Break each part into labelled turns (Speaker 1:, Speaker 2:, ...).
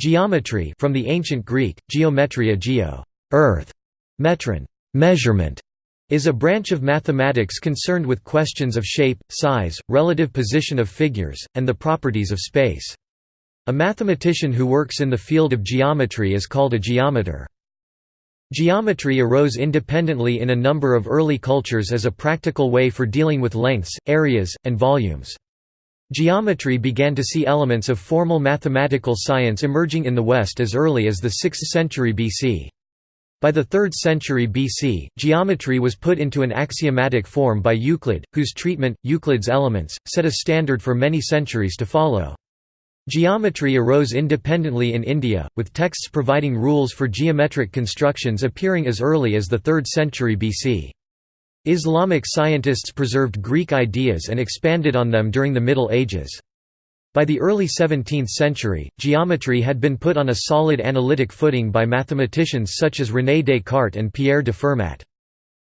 Speaker 1: Geometry from the ancient Greek, geometria geo earth, metron measurement, is a branch of mathematics concerned with questions of shape, size, relative position of figures, and the properties of space. A mathematician who works in the field of geometry is called a geometer. Geometry arose independently in a number of early cultures as a practical way for dealing with lengths, areas, and volumes. Geometry began to see elements of formal mathematical science emerging in the West as early as the 6th century BC. By the 3rd century BC, geometry was put into an axiomatic form by Euclid, whose treatment, Euclid's Elements, set a standard for many centuries to follow. Geometry arose independently in India, with texts providing rules for geometric constructions appearing as early as the 3rd century BC. Islamic scientists preserved Greek ideas and expanded on them during the Middle Ages. By the early 17th century, geometry had been put on a solid analytic footing by mathematicians such as René Descartes and Pierre de Fermat.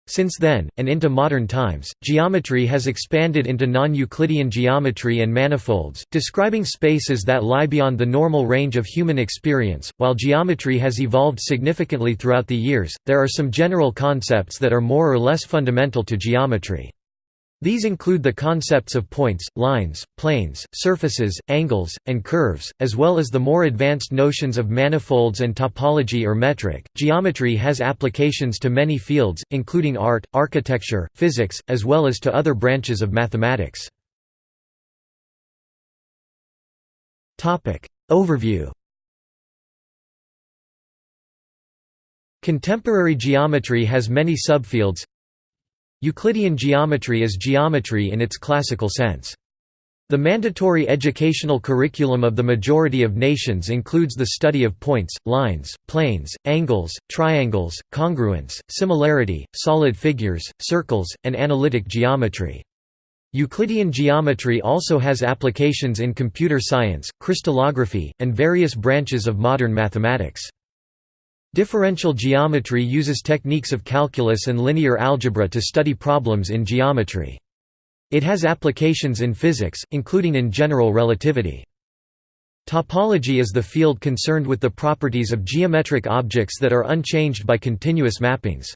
Speaker 1: Since then, and into modern times, geometry has expanded into non-Euclidean geometry and manifolds, describing spaces that lie beyond the normal range of human experience. While geometry has evolved significantly throughout the years, there are some general concepts that are more or less fundamental to geometry. These include the concepts of points, lines, planes, surfaces, angles, and curves, as well as the more advanced notions of manifolds and topology or metric. Geometry has applications to many fields, including art, architecture, physics, as well as to other branches of mathematics. Topic Overview Contemporary geometry has many subfields Euclidean geometry is geometry in its classical sense. The mandatory educational curriculum of the majority of nations includes the study of points, lines, planes, angles, triangles, congruence, similarity, solid figures, circles, and analytic geometry. Euclidean geometry also has applications in computer science, crystallography, and various branches of modern mathematics. Differential geometry uses techniques of calculus and linear algebra to study problems in geometry. It has applications in physics, including in general relativity. Topology is the field concerned with the properties of geometric objects that are unchanged by continuous mappings.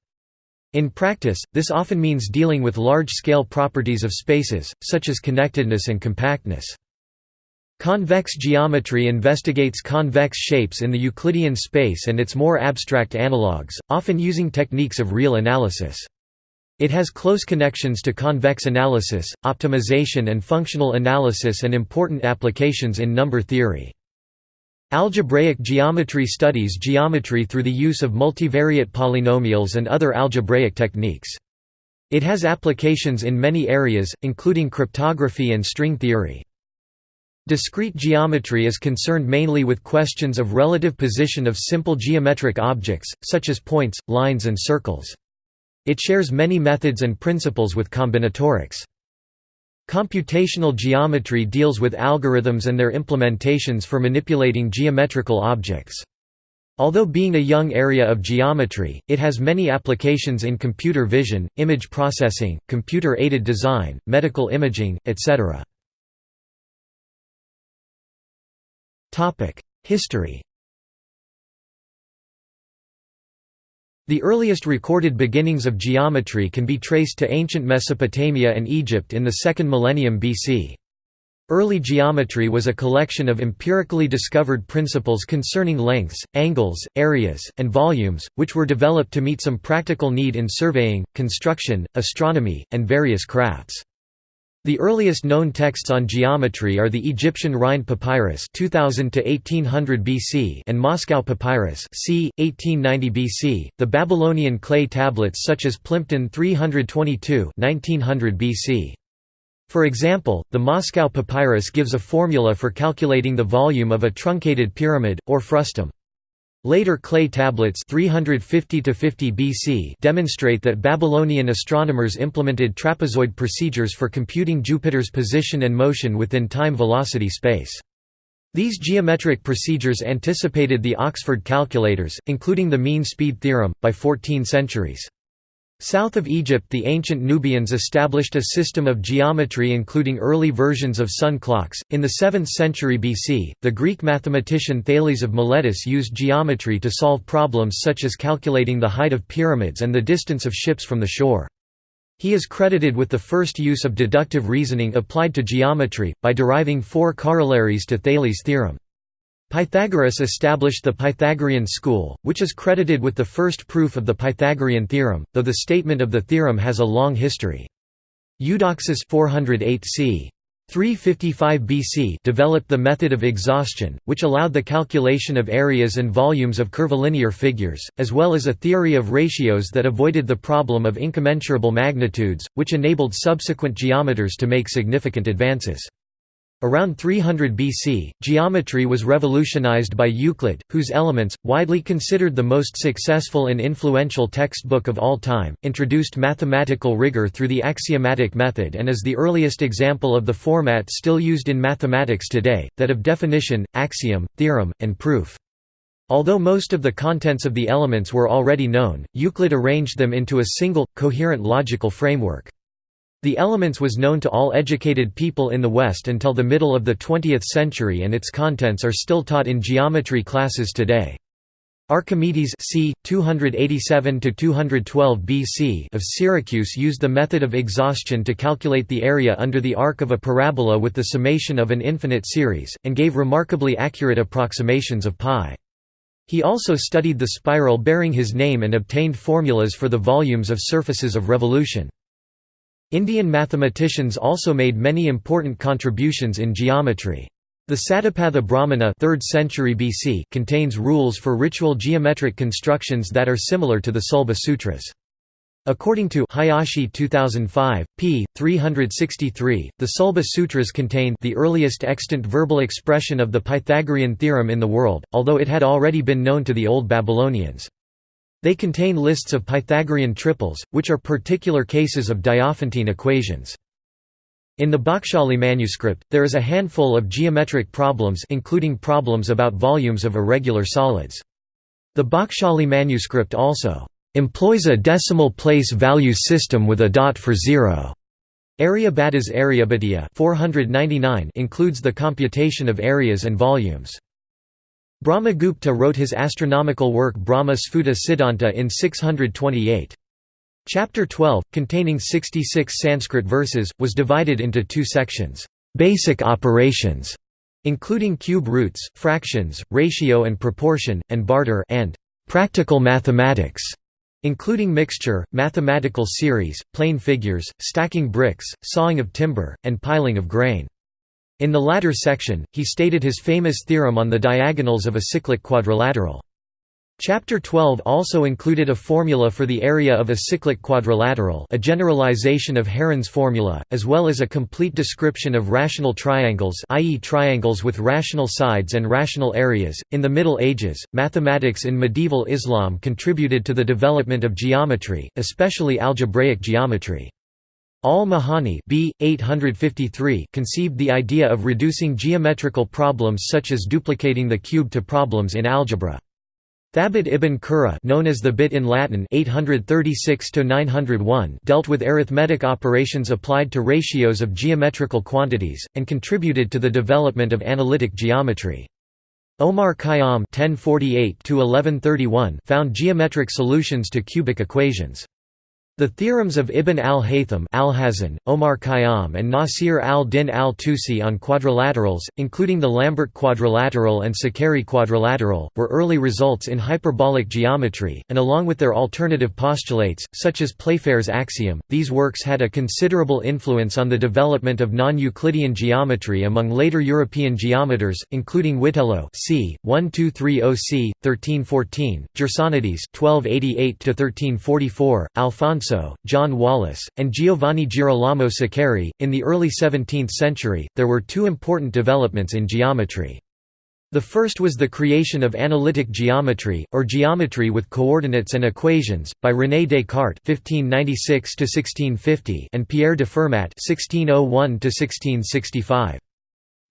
Speaker 1: In practice, this often means dealing with large-scale properties of spaces, such as connectedness and compactness. Convex geometry investigates convex shapes in the Euclidean space and its more abstract analogues, often using techniques of real analysis. It has close connections to convex analysis, optimization and functional analysis and important applications in number theory. Algebraic geometry studies geometry through the use of multivariate polynomials and other algebraic techniques. It has applications in many areas, including cryptography and string theory. Discrete geometry is concerned mainly with questions of relative position of simple geometric objects, such as points, lines and circles. It shares many methods and principles with combinatorics. Computational geometry deals with algorithms and their implementations for manipulating geometrical objects. Although being a young area of geometry, it has many applications in computer vision, image processing, computer-aided design, medical imaging, etc. History The earliest recorded beginnings of geometry can be traced to ancient Mesopotamia and Egypt in the second millennium BC. Early geometry was a collection of empirically discovered principles concerning lengths, angles, areas, and volumes, which were developed to meet some practical need in surveying, construction, astronomy, and various crafts. The earliest known texts on geometry are the Egyptian Rhind Papyrus 2000 to 1800 BC and Moscow Papyrus c. 1890 BC, the Babylonian clay tablets such as Plimpton 322 1900 BC. For example, the Moscow Papyrus gives a formula for calculating the volume of a truncated pyramid, or frustum. Later clay tablets 350 50 BC demonstrate that Babylonian astronomers implemented trapezoid procedures for computing Jupiter's position and motion within time-velocity space. These geometric procedures anticipated the Oxford calculators, including the mean speed theorem, by 14 centuries. South of Egypt the ancient Nubians established a system of geometry including early versions of sun clocks. In the 7th century BC, the Greek mathematician Thales of Miletus used geometry to solve problems such as calculating the height of pyramids and the distance of ships from the shore. He is credited with the first use of deductive reasoning applied to geometry, by deriving four corollaries to Thales' theorem. Pythagoras established the Pythagorean school, which is credited with the first proof of the Pythagorean theorem, though the statement of the theorem has a long history. Eudoxus 408 c. 355 BC developed the method of exhaustion, which allowed the calculation of areas and volumes of curvilinear figures, as well as a theory of ratios that avoided the problem of incommensurable magnitudes, which enabled subsequent geometers to make significant advances. Around 300 BC, geometry was revolutionized by Euclid, whose Elements, widely considered the most successful and influential textbook of all time, introduced mathematical rigor through the axiomatic method and is the earliest example of the format still used in mathematics today, that of definition, axiom, theorem, and proof. Although most of the contents of the elements were already known, Euclid arranged them into a single, coherent logical framework. The Elements was known to all educated people in the West until the middle of the 20th century and its contents are still taught in geometry classes today. Archimedes c. 287–212 BC of Syracuse used the method of exhaustion to calculate the area under the arc of a parabola with the summation of an infinite series, and gave remarkably accurate approximations of pi. He also studied the spiral bearing his name and obtained formulas for the volumes of surfaces of revolution. Indian mathematicians also made many important contributions in geometry. The Satapatha Brahmana 3rd century BC contains rules for ritual geometric constructions that are similar to the Sulba Sutras. According to Hayashi 2005, p. 363, the Sulba Sutras contain the earliest extant verbal expression of the Pythagorean theorem in the world, although it had already been known to the Old Babylonians. They contain lists of Pythagorean triples, which are particular cases of Diophantine equations. In the Bakhshali manuscript, there is a handful of geometric problems including problems about volumes of irregular solids. The Bakhshali manuscript also employs a decimal place value system with a dot for zero. Aryabhata's Aryabhatiya 499 includes the computation of areas and volumes. Brahmagupta wrote his astronomical work Brahma Sphuta Siddhanta in 628. Chapter 12, containing 66 Sanskrit verses, was divided into two sections, "'Basic Operations' including cube roots, fractions, ratio and proportion, and barter and "'Practical Mathematics' including mixture, mathematical series, plane figures, stacking bricks, sawing of timber, and piling of grain. In the latter section, he stated his famous theorem on the diagonals of a cyclic quadrilateral. Chapter 12 also included a formula for the area of a cyclic quadrilateral a generalization of Heron's formula, as well as a complete description of rational triangles i.e. triangles with rational sides and rational areas. In the Middle Ages, mathematics in medieval Islam contributed to the development of geometry, especially algebraic geometry. Al-Mahani b. 853 conceived the idea of reducing geometrical problems such as duplicating the cube to problems in algebra. Thabit ibn Qurra known as Thebit in Latin 836 dealt with arithmetic operations applied to ratios of geometrical quantities, and contributed to the development of analytic geometry. Omar Khayyam 1048 found geometric solutions to cubic equations. The theorems of Ibn al-Haytham Alhazen, Omar Khayyam and Nasir al-Din al-Tusi on quadrilaterals, including the Lambert quadrilateral and Saccheri quadrilateral, were early results in hyperbolic geometry, and along with their alternative postulates, such as Playfair's axiom, these works had a considerable influence on the development of non-Euclidean geometry among later European geometers, including Witelo c. 1230 c. 1314, Gersonides 1288–1344, Alfonso Alfonso, John Wallis, and Giovanni Girolamo Saccheri. In the early 17th century, there were two important developments in geometry. The first was the creation of analytic geometry, or geometry with coordinates and equations, by René Descartes (1596–1650) and Pierre de Fermat (1601–1665).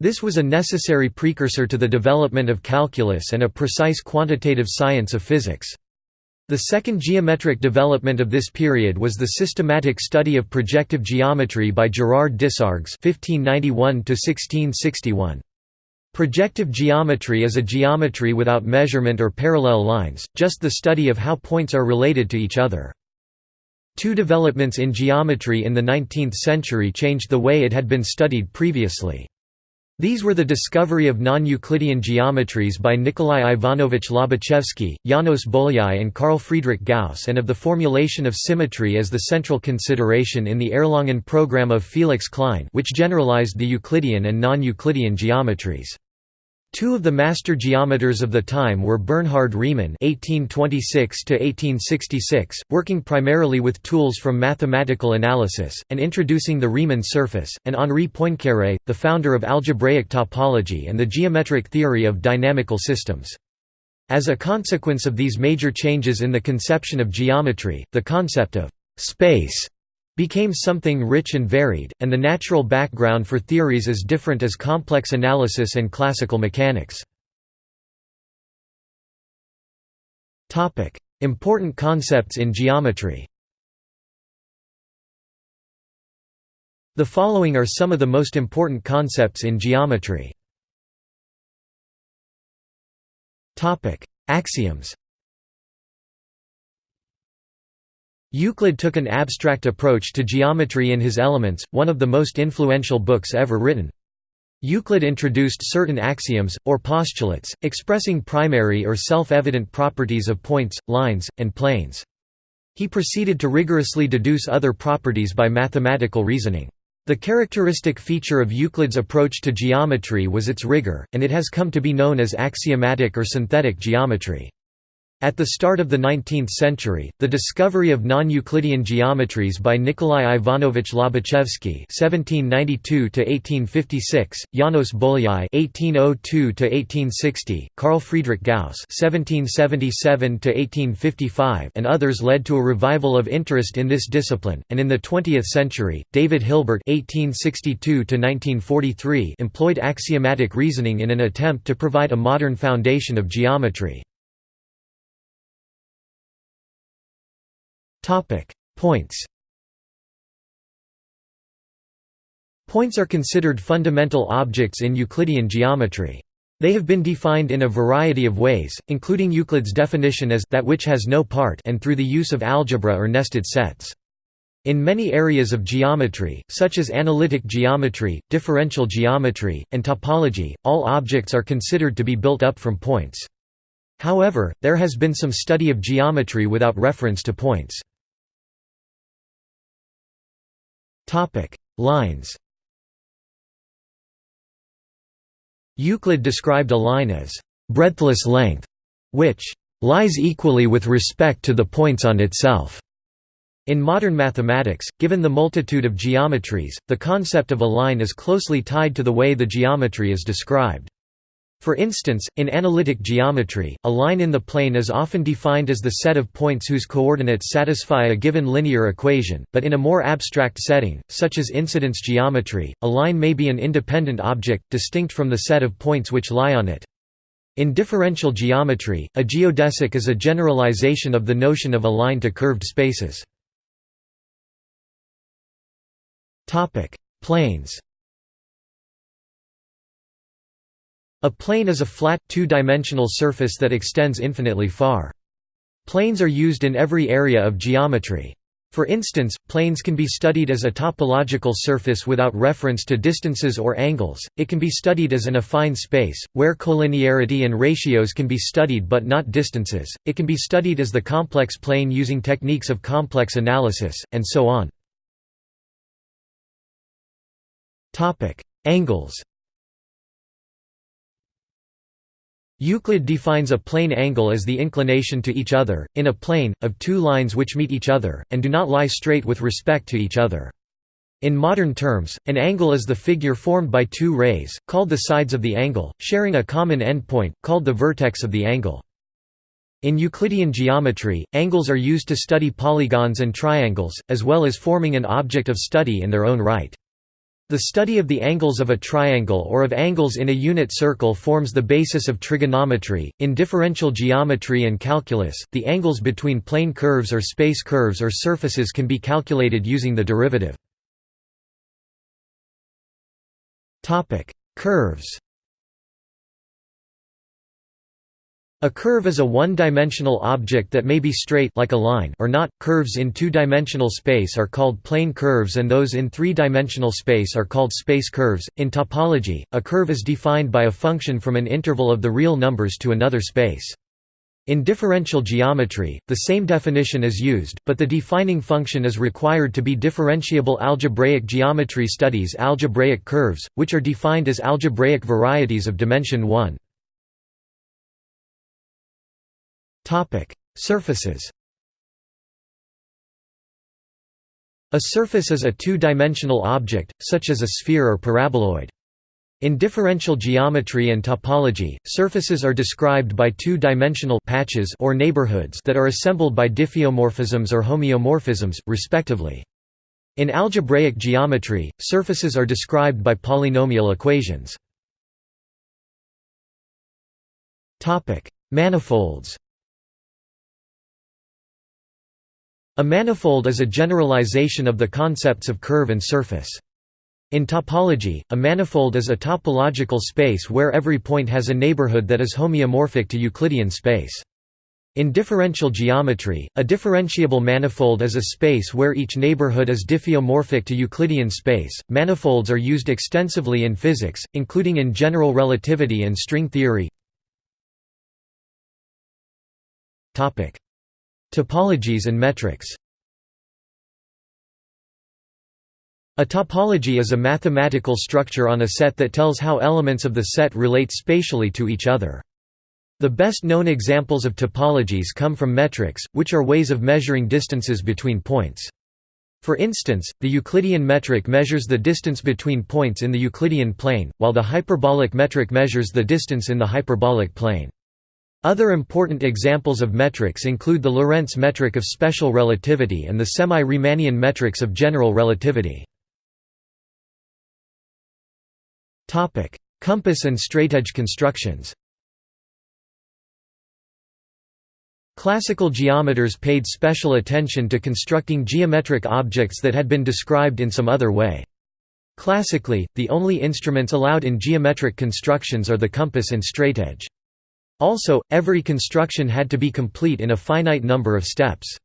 Speaker 1: This was a necessary precursor to the development of calculus and a precise quantitative science of physics. The second geometric development of this period was the systematic study of projective geometry by Gerard Desargues (1591–1661). Projective geometry is a geometry without measurement or parallel lines, just the study of how points are related to each other. Two developments in geometry in the 19th century changed the way it had been studied previously. These were the discovery of non-Euclidean geometries by Nikolai Ivanovich Lobachevsky, Janos Bolyai and Carl Friedrich Gauss and of the formulation of symmetry as the central consideration in the Erlangen program of Felix Klein which generalized the Euclidean and non-Euclidean geometries. Two of the master geometers of the time were Bernhard Riemann (1826–1866), working primarily with tools from mathematical analysis and introducing the Riemann surface, and Henri Poincaré, the founder of algebraic topology and the geometric theory of dynamical systems. As a consequence of these major changes in the conception of geometry, the concept of space became something rich and varied, and the natural background for theories as different as complex analysis and classical mechanics. Important concepts in geometry The following are some of the most important concepts in geometry. Axioms Euclid took an abstract approach to geometry in his Elements, one of the most influential books ever written. Euclid introduced certain axioms, or postulates, expressing primary or self-evident properties of points, lines, and planes. He proceeded to rigorously deduce other properties by mathematical reasoning. The characteristic feature of Euclid's approach to geometry was its rigor, and it has come to be known as axiomatic or synthetic geometry. At the start of the 19th century, the discovery of non-Euclidean geometries by Nikolai Ivanovich Lobachevsky (1792–1856), Janos Bolyai (1802–1860), Carl Friedrich Gauss (1777–1855), and others led to a revival of interest in this discipline. And in the 20th century, David Hilbert (1862–1943) employed axiomatic reasoning in an attempt to provide a modern foundation of geometry. Topic: Points. Points are considered fundamental objects in Euclidean geometry. They have been defined in a variety of ways, including Euclid's definition as that which has no part and through the use of algebra or nested sets. In many areas of geometry, such as analytic geometry, differential geometry, and topology, all objects are considered to be built up from points. However, there has been some study of geometry without reference to points. Topic: Lines. Euclid described a line as breadthless length, which lies equally with respect to the points on itself. In modern mathematics, given the multitude of geometries, the concept of a line is closely tied to the way the geometry is described. For instance, in analytic geometry, a line in the plane is often defined as the set of points whose coordinates satisfy a given linear equation, but in a more abstract setting, such as incidence geometry, a line may be an independent object, distinct from the set of points which lie on it. In differential geometry, a geodesic is a generalization of the notion of a line to curved spaces. Planes A plane is a flat, two-dimensional surface that extends infinitely far. Planes are used in every area of geometry. For instance, planes can be studied as a topological surface without reference to distances or angles, it can be studied as an affine space, where collinearity and ratios can be studied but not distances, it can be studied as the complex plane using techniques of complex analysis, and so on. Angles Euclid defines a plane angle as the inclination to each other, in a plane, of two lines which meet each other, and do not lie straight with respect to each other. In modern terms, an angle is the figure formed by two rays, called the sides of the angle, sharing a common endpoint, called the vertex of the angle. In Euclidean geometry, angles are used to study polygons and triangles, as well as forming an object of study in their own right. The study of the angles of a triangle or of angles in a unit circle forms the basis of trigonometry. In differential geometry and calculus, the angles between plane curves or space curves or surfaces can be calculated using the derivative. Topic: Curves. A curve is a one-dimensional object that may be straight like a line or not. Curves in two-dimensional space are called plane curves and those in three-dimensional space are called space curves. In topology, a curve is defined by a function from an interval of the real numbers to another space. In differential geometry, the same definition is used, but the defining function is required to be differentiable. Algebraic geometry studies algebraic curves, which are defined as algebraic varieties of dimension 1. Topic: Surfaces. A surface is a two-dimensional object, such as a sphere or paraboloid. In differential geometry and topology, surfaces are described by two-dimensional patches or neighborhoods that are assembled by diffeomorphisms or homeomorphisms, respectively. In algebraic geometry, surfaces are described by polynomial equations. Manifolds A manifold is a generalization of the concepts of curve and surface. In topology, a manifold is a topological space where every point has a neighborhood that is homeomorphic to Euclidean space. In differential geometry, a differentiable manifold is a space where each neighborhood is diffeomorphic to Euclidean space. Manifolds are used extensively in physics, including in general relativity and string theory. Topic: Topologies and metrics A topology is a mathematical structure on a set that tells how elements of the set relate spatially to each other. The best known examples of topologies come from metrics, which are ways of measuring distances between points. For instance, the Euclidean metric measures the distance between points in the Euclidean plane, while the hyperbolic metric measures the distance in the hyperbolic plane. Other important examples of metrics include the Lorentz metric of special relativity and the semi-Riemannian metrics of general relativity. Compass and straightedge constructions Classical geometers paid special attention to constructing geometric objects that had been described in some other way. Classically, the only instruments allowed in geometric constructions are the compass and straightedge. Also, every construction had to be complete in a finite number of steps.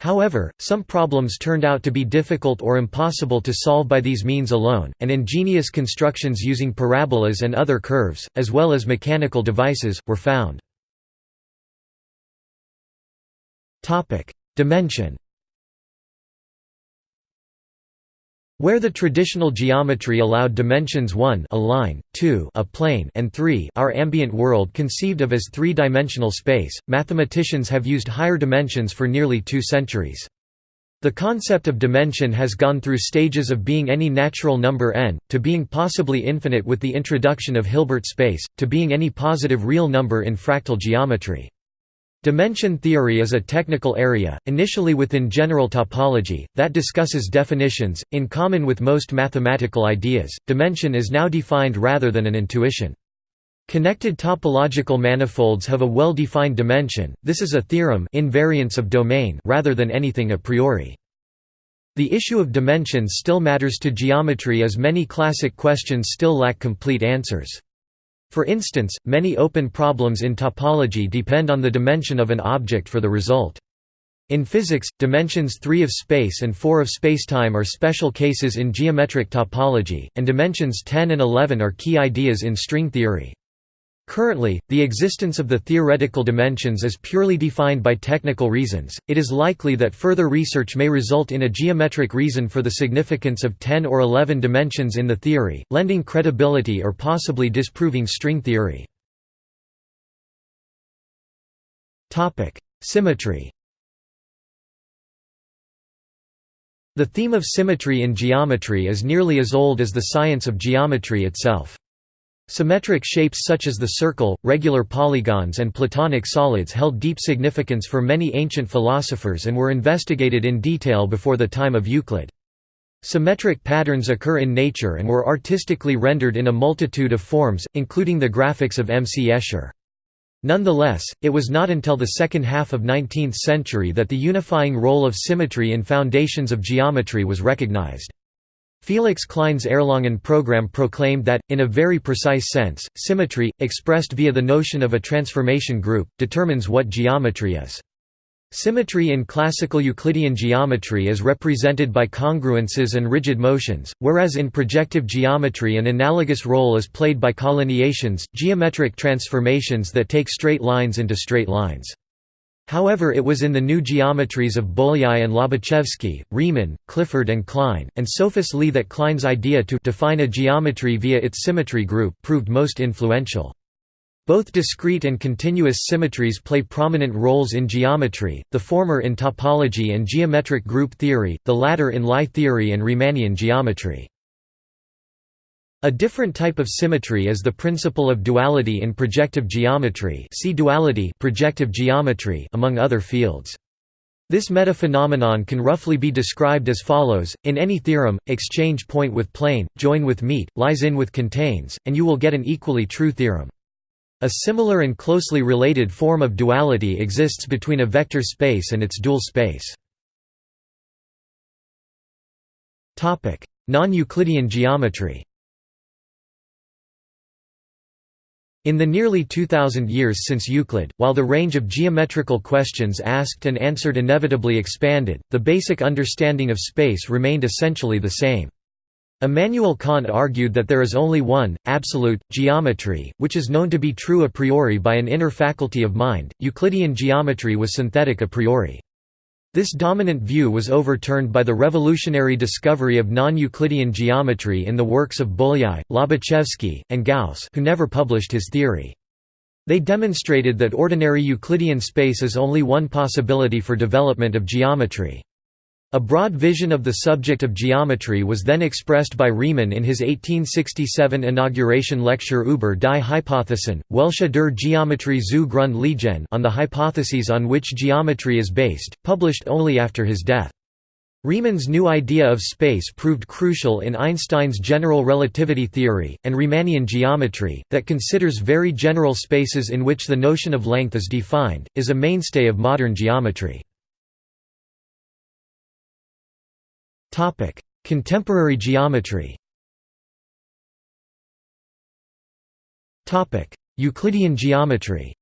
Speaker 1: However, some problems turned out to be difficult or impossible to solve by these means alone, and ingenious constructions using parabolas and other curves, as well as mechanical devices, were found. Dimension Where the traditional geometry allowed dimensions 1 a line, 2 a plane and 3 our ambient world conceived of as three-dimensional space, mathematicians have used higher dimensions for nearly two centuries. The concept of dimension has gone through stages of being any natural number n, to being possibly infinite with the introduction of Hilbert space, to being any positive real number in fractal geometry. Dimension theory is a technical area, initially within general topology, that discusses definitions. In common with most mathematical ideas, dimension is now defined rather than an intuition. Connected topological manifolds have a well-defined dimension, this is a theorem invariance of domain rather than anything a priori. The issue of dimensions still matters to geometry as many classic questions still lack complete answers. For instance, many open problems in topology depend on the dimension of an object for the result. In physics, dimensions 3 of space and 4 of spacetime are special cases in geometric topology, and dimensions 10 and 11 are key ideas in string theory. Currently, the existence of the theoretical dimensions is purely defined by technical reasons. It is likely that further research may result in a geometric reason for the significance of 10 or 11 dimensions in the theory, lending credibility or possibly disproving string theory. Topic: Symmetry. The theme of symmetry in geometry is nearly as old as the science of geometry itself. Symmetric shapes such as the circle, regular polygons and platonic solids held deep significance for many ancient philosophers and were investigated in detail before the time of Euclid. Symmetric patterns occur in nature and were artistically rendered in a multitude of forms, including the graphics of M. C. Escher. Nonetheless, it was not until the second half of 19th century that the unifying role of symmetry in foundations of geometry was recognized. Felix Klein's Erlangen program proclaimed that, in a very precise sense, symmetry, expressed via the notion of a transformation group, determines what geometry is. Symmetry in classical Euclidean geometry is represented by congruences and rigid motions, whereas in projective geometry an analogous role is played by collineations, geometric transformations that take straight lines into straight lines. However it was in the new geometries of Bolyai and Lobachevsky, Riemann, Clifford and Klein, and Sophus Lie that Klein's idea to define a geometry via its symmetry group proved most influential. Both discrete and continuous symmetries play prominent roles in geometry, the former in topology and geometric group theory, the latter in Lie theory and Riemannian geometry. A different type of symmetry is the principle of duality in projective geometry see duality projective geometry among other fields. This metaphenomenon can roughly be described as follows, in any theorem, exchange point with plane, join with meet, lies in with contains, and you will get an equally true theorem. A similar and closely related form of duality exists between a vector space and its dual space. Non-Euclidean geometry In the nearly 2,000 years since Euclid, while the range of geometrical questions asked and answered inevitably expanded, the basic understanding of space remained essentially the same. Immanuel Kant argued that there is only one, absolute, geometry, which is known to be true a priori by an inner faculty of mind. Euclidean geometry was synthetic a priori. This dominant view was overturned by the revolutionary discovery of non-Euclidean geometry in the works of Bolyai, Lobachevsky, and Gauss who never published his theory. They demonstrated that ordinary Euclidean space is only one possibility for development of geometry. A broad vision of the subject of geometry was then expressed by Riemann in his 1867 inauguration lecture Über die Hypothesen, welche der Geometrie zu Grund liegen on the hypotheses on which geometry is based, published only after his death. Riemann's new idea of space proved crucial in Einstein's general relativity theory, and Riemannian geometry, that considers very general spaces in which the notion of length is defined, is a mainstay of modern geometry. Topic: Contemporary geometry. Topic: Euclidean geometry.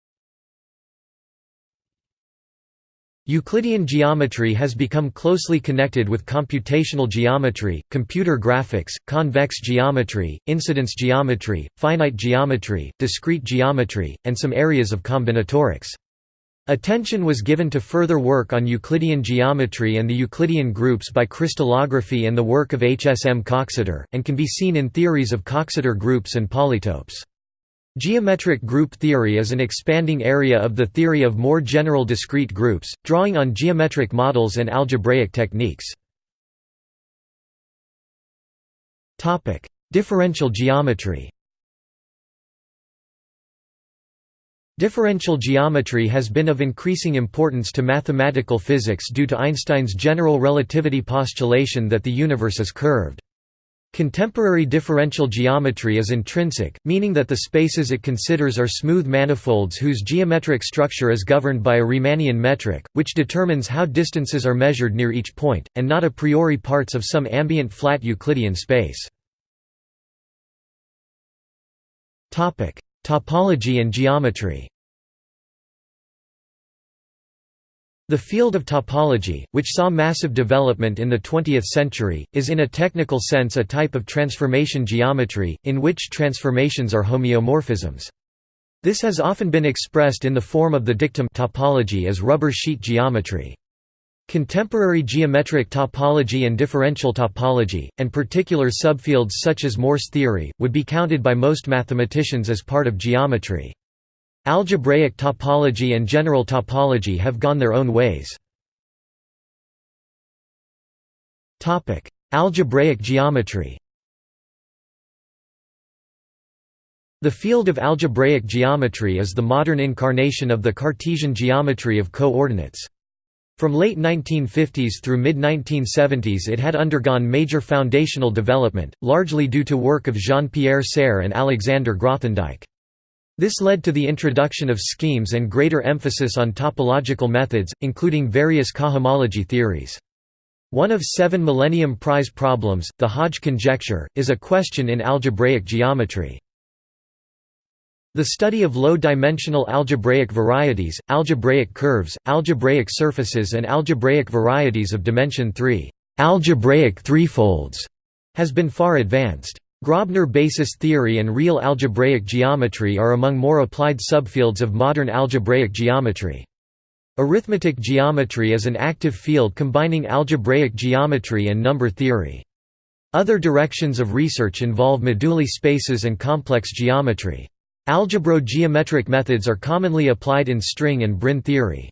Speaker 1: Euclidean geometry has become closely connected with computational geometry, computer graphics, convex geometry, incidence geometry, finite geometry, discrete geometry, and some areas of combinatorics. Attention was given to further work on Euclidean geometry and the Euclidean groups by crystallography and the work of H. S. M. Coxeter, and can be seen in theories of Coxeter groups and polytopes. Geometric group theory is an expanding area of the theory of more general discrete groups, drawing on geometric models and algebraic techniques. Differential geometry Differential geometry has been of increasing importance to mathematical physics due to Einstein's general relativity postulation that the universe is curved. Contemporary differential geometry is intrinsic, meaning that the spaces it considers are smooth manifolds whose geometric structure is governed by a Riemannian metric, which determines how distances are measured near each point, and not a priori parts of some ambient flat Euclidean space. Topology and geometry The field of topology, which saw massive development in the 20th century, is in a technical sense a type of transformation geometry, in which transformations are homeomorphisms. This has often been expressed in the form of the dictum topology as rubber sheet geometry. Contemporary geometric topology and differential topology, and particular subfields such as Morse theory, would be counted by most mathematicians as part of geometry. Algebraic topology and general topology have gone their own ways. Algebraic geometry The field of algebraic geometry is the modern incarnation of the Cartesian geometry of coordinates. From late 1950s through mid-1970s it had undergone major foundational development, largely due to work of Jean-Pierre Serre and Alexander Grothendieck. This led to the introduction of schemes and greater emphasis on topological methods, including various cohomology theories. One of seven Millennium Prize problems, the Hodge conjecture, is a question in algebraic geometry. The study of low-dimensional algebraic varieties, algebraic curves, algebraic surfaces and algebraic varieties of dimension 3 algebraic threefolds", has been far advanced. Grobner basis theory and real algebraic geometry are among more applied subfields of modern algebraic geometry. Arithmetic geometry is an active field combining algebraic geometry and number theory. Other directions of research involve moduli spaces and complex geometry. Algebro-geometric methods are commonly applied in string and brane theory.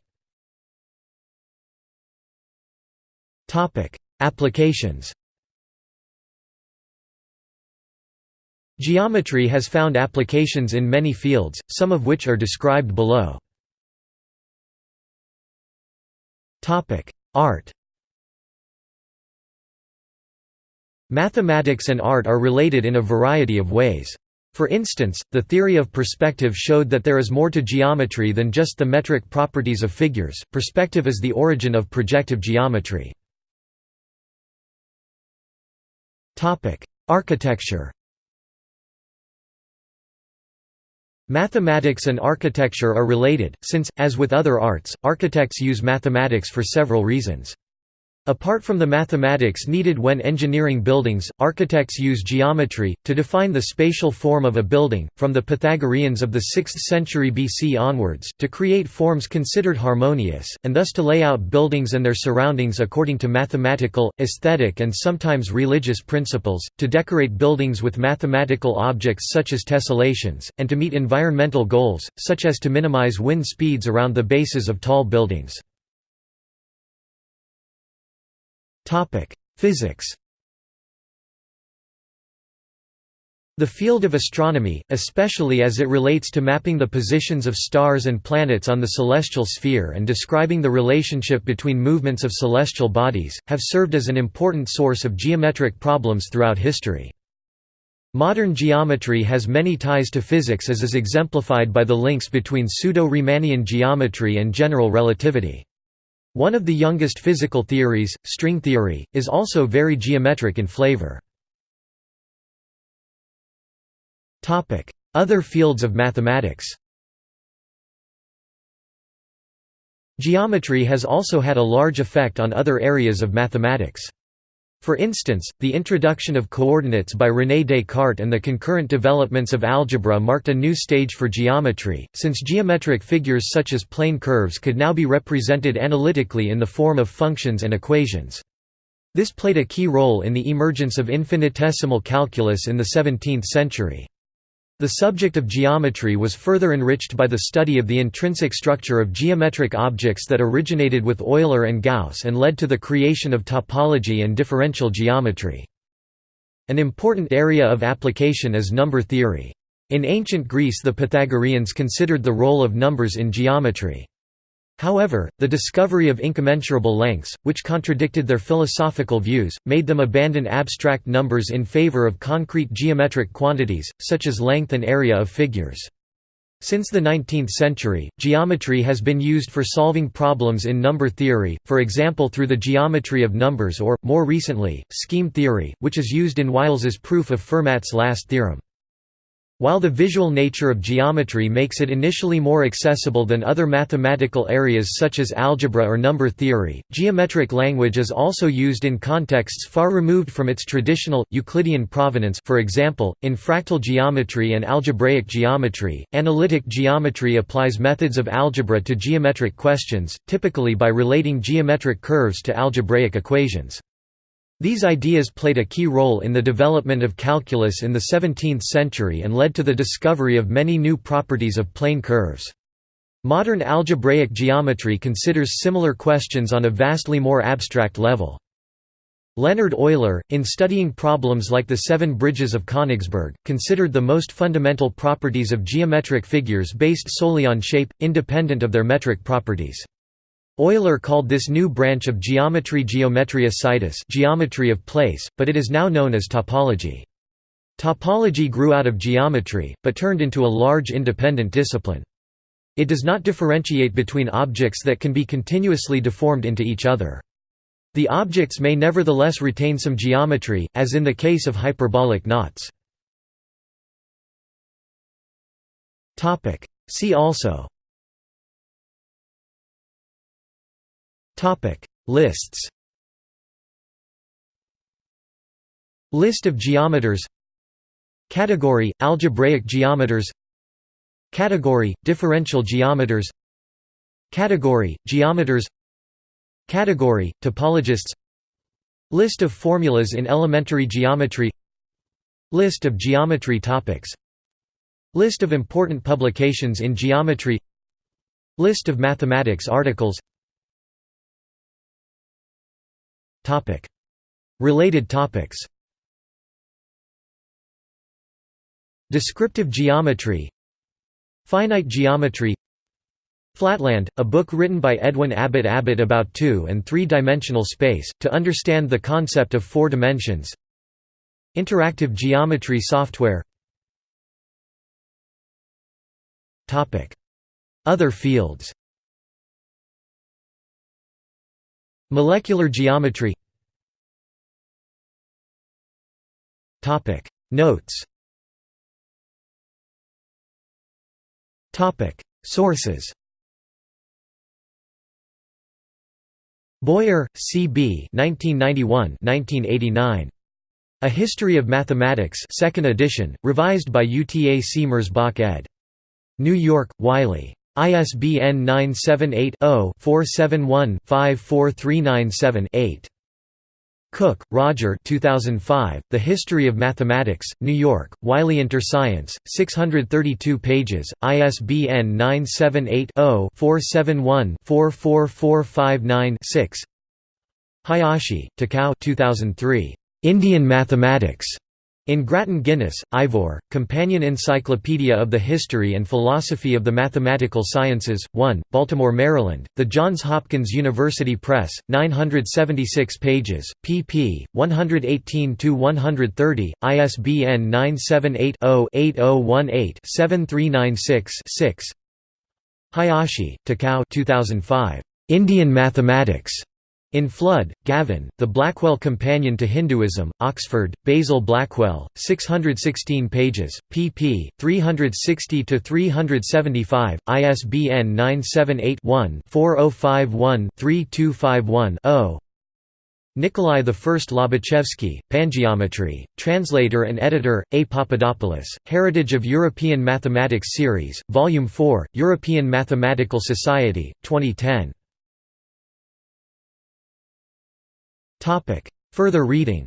Speaker 1: Applications Geometry has found applications in many fields, some of which are described below. Art Mathematics and art are related in a variety of ways. For instance, the theory of perspective showed that there is more to geometry than just the metric properties of figures. Perspective is the origin of projective geometry. Architecture. Mathematics and architecture are related, since, as with other arts, architects use mathematics for several reasons. Apart from the mathematics needed when engineering buildings, architects use geometry, to define the spatial form of a building, from the Pythagoreans of the 6th century BC onwards, to create forms considered harmonious, and thus to lay out buildings and their surroundings according to mathematical, aesthetic and sometimes religious principles, to decorate buildings with mathematical objects such as tessellations, and to meet environmental goals, such as to minimize wind speeds around the bases of tall buildings. Physics The field of astronomy, especially as it relates to mapping the positions of stars and planets on the celestial sphere and describing the relationship between movements of celestial bodies, have served as an important source of geometric problems throughout history. Modern geometry has many ties to physics as is exemplified by the links between pseudo-Riemannian geometry and general relativity. One of the youngest physical theories, string theory, is also very geometric in flavor. Other fields of mathematics Geometry has also had a large effect on other areas of mathematics. For instance, the introduction of coordinates by René Descartes and the concurrent developments of algebra marked a new stage for geometry, since geometric figures such as plane curves could now be represented analytically in the form of functions and equations. This played a key role in the emergence of infinitesimal calculus in the 17th century. The subject of geometry was further enriched by the study of the intrinsic structure of geometric objects that originated with Euler and Gauss and led to the creation of topology and differential geometry. An important area of application is number theory. In ancient Greece the Pythagoreans considered the role of numbers in geometry. However, the discovery of incommensurable lengths, which contradicted their philosophical views, made them abandon abstract numbers in favor of concrete geometric quantities, such as length and area of figures. Since the 19th century, geometry has been used for solving problems in number theory, for example through the geometry of numbers or, more recently, scheme theory, which is used in Wiles's proof of Fermat's last theorem. While the visual nature of geometry makes it initially more accessible than other mathematical areas such as algebra or number theory, geometric language is also used in contexts far removed from its traditional, Euclidean provenance for example, in fractal geometry and algebraic geometry. Analytic geometry applies methods of algebra to geometric questions, typically by relating geometric curves to algebraic equations. These ideas played a key role in the development of calculus in the 17th century and led to the discovery of many new properties of plane curves. Modern algebraic geometry considers similar questions on a vastly more abstract level. Leonhard Euler, in studying problems like the Seven Bridges of Königsberg, considered the most fundamental properties of geometric figures based solely on shape, independent of their metric properties. Euler called this new branch of geometry geometria situs geometry of place, but it is now known as topology. Topology grew out of geometry, but turned into a large independent discipline. It does not differentiate between objects that can be continuously deformed into each other. The objects may nevertheless retain some geometry, as in the case of hyperbolic knots. See also Topic. Lists List of geometers Category algebraic geometers Category differential geometers Category geometers Category topologists List of formulas in elementary geometry List of geometry topics List of important publications in geometry List of mathematics articles Related topics. Descriptive geometry. Finite geometry. Flatland, a book written by Edwin Abbott Abbott about two- and three-dimensional space, to understand the concept of four dimensions. Interactive geometry software. Other fields Molecular geometry Notes Sources Boyer, C. B. 1991-1989. A History of Mathematics, Second Edition, revised by Uta C. Merzbach ed. New York, Wiley. ISBN 978-0-471-54397-8. Cook, Roger. 2005, The History of Mathematics, New York, Wiley InterScience, 632 pages, ISBN 978-0-471-44459-6 Hayashi, Takao. 2003, "'Indian Mathematics' In Grattan Guinness, Ivor, Companion Encyclopedia of the History and Philosophy of the Mathematical Sciences, 1, Baltimore, Maryland, The Johns Hopkins University Press, 976 pages, pp. 118–130, ISBN 978-0-8018-7396-6 Hayashi, Takao 2005. Indian Mathematics. In Flood, Gavin, The Blackwell Companion to Hinduism, Oxford, Basil Blackwell, 616 pages, pp. 360–375, ISBN 978-1-4051-3251-0 Nikolai I Lobachevsky, Pangeometry, translator and editor, A. Papadopoulos, Heritage of European Mathematics Series, Volume 4, European Mathematical Society, 2010 Further reading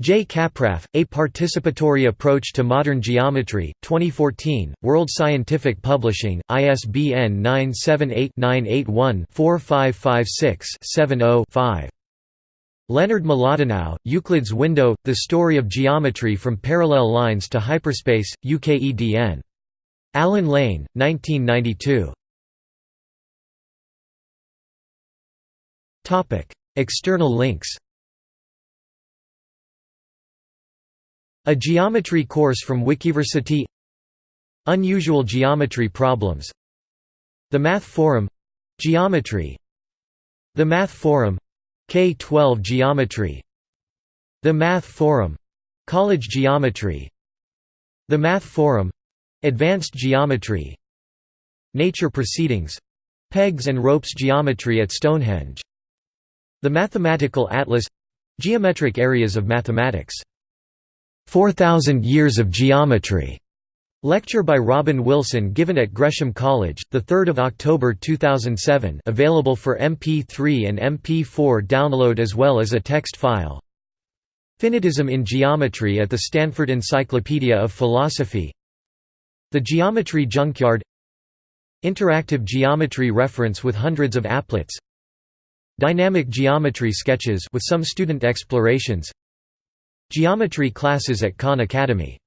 Speaker 1: J. Kappraff, A Participatory Approach to Modern Geometry, 2014, World Scientific Publishing, ISBN 978-981-4556-70-5. Leonard Mlodinow, Euclid's Window, The Story of Geometry from Parallel Lines to Hyperspace, UKEDN. Allen Lane, 1992. External links A geometry course from Wikiversity Unusual geometry problems The Math Forum — Geometry The Math Forum — K-12 Geometry The Math Forum — College Geometry The Math Forum — Advanced Geometry Nature Proceedings — Pegs and ropes geometry at Stonehenge the Mathematical Atlas Geometric Areas of Mathematics. 4,000 Years of Geometry. Lecture by Robin Wilson given at Gresham College, 3 October 2007 available for MP3 and MP4 download as well as a text file. Finitism in Geometry at the Stanford Encyclopedia of Philosophy The Geometry Junkyard Interactive geometry reference with hundreds of applets Dynamic geometry sketches with some student explorations Geometry classes at Khan Academy